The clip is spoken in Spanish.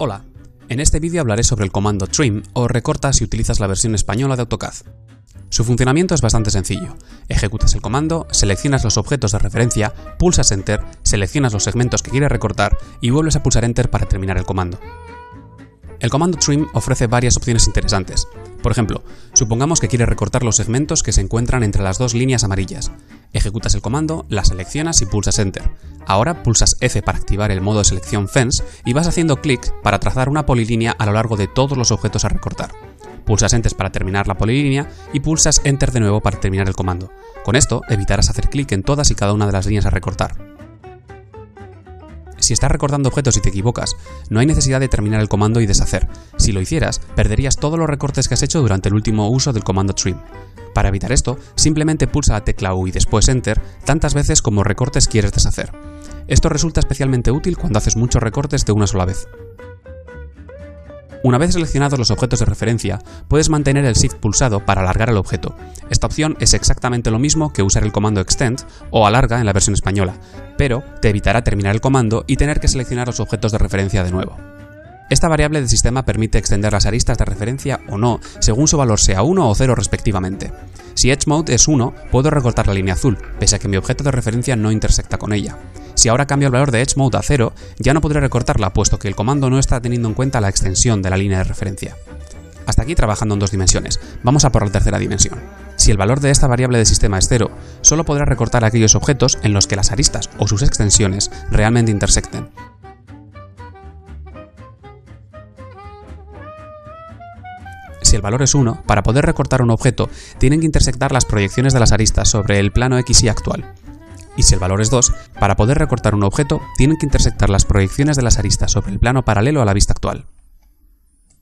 Hola, en este vídeo hablaré sobre el comando trim o recorta si utilizas la versión española de AutoCAD. Su funcionamiento es bastante sencillo. Ejecutas el comando, seleccionas los objetos de referencia, pulsas Enter, seleccionas los segmentos que quieres recortar y vuelves a pulsar Enter para terminar el comando. El comando trim ofrece varias opciones interesantes. Por ejemplo, supongamos que quieres recortar los segmentos que se encuentran entre las dos líneas amarillas. Ejecutas el comando, la seleccionas y pulsas Enter. Ahora pulsas F para activar el modo de selección Fence y vas haciendo clic para trazar una polilínea a lo largo de todos los objetos a recortar. Pulsas Enter para terminar la polilínea y pulsas Enter de nuevo para terminar el comando. Con esto evitarás hacer clic en todas y cada una de las líneas a recortar. Si estás recortando objetos y te equivocas, no hay necesidad de terminar el comando y deshacer. Si lo hicieras, perderías todos los recortes que has hecho durante el último uso del comando trim. Para evitar esto, simplemente pulsa la tecla U y después Enter tantas veces como recortes quieres deshacer. Esto resulta especialmente útil cuando haces muchos recortes de una sola vez. Una vez seleccionados los objetos de referencia, puedes mantener el Shift pulsado para alargar el objeto. Esta opción es exactamente lo mismo que usar el comando Extend o Alarga en la versión española, pero te evitará terminar el comando y tener que seleccionar los objetos de referencia de nuevo. Esta variable del sistema permite extender las aristas de referencia o no, según su valor sea 1 o 0 respectivamente. Si Edge Mode es 1, puedo recortar la línea azul, pese a que mi objeto de referencia no intersecta con ella. Si ahora cambio el valor de Edge Mode a 0, ya no podré recortarla, puesto que el comando no está teniendo en cuenta la extensión de la línea de referencia. Hasta aquí trabajando en dos dimensiones. Vamos a por la tercera dimensión. Si el valor de esta variable de sistema es 0, solo podrá recortar aquellos objetos en los que las aristas o sus extensiones realmente intersecten. Si el valor es 1, para poder recortar un objeto, tienen que intersectar las proyecciones de las aristas sobre el plano XY actual y si el valor es 2, para poder recortar un objeto tienen que intersectar las proyecciones de las aristas sobre el plano paralelo a la vista actual.